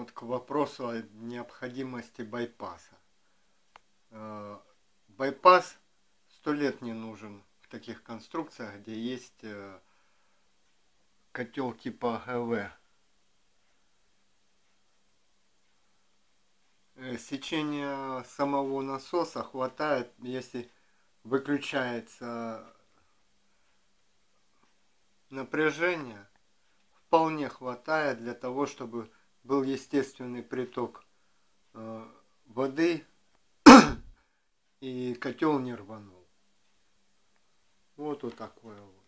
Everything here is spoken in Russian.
вот к вопросу о необходимости байпаса. Э, байпас сто лет не нужен в таких конструкциях, где есть э, котел типа ГВ. Э, сечения самого насоса хватает, если выключается напряжение, вполне хватает для того, чтобы был естественный приток э, воды и котел не рванул. Вот вот такое вот.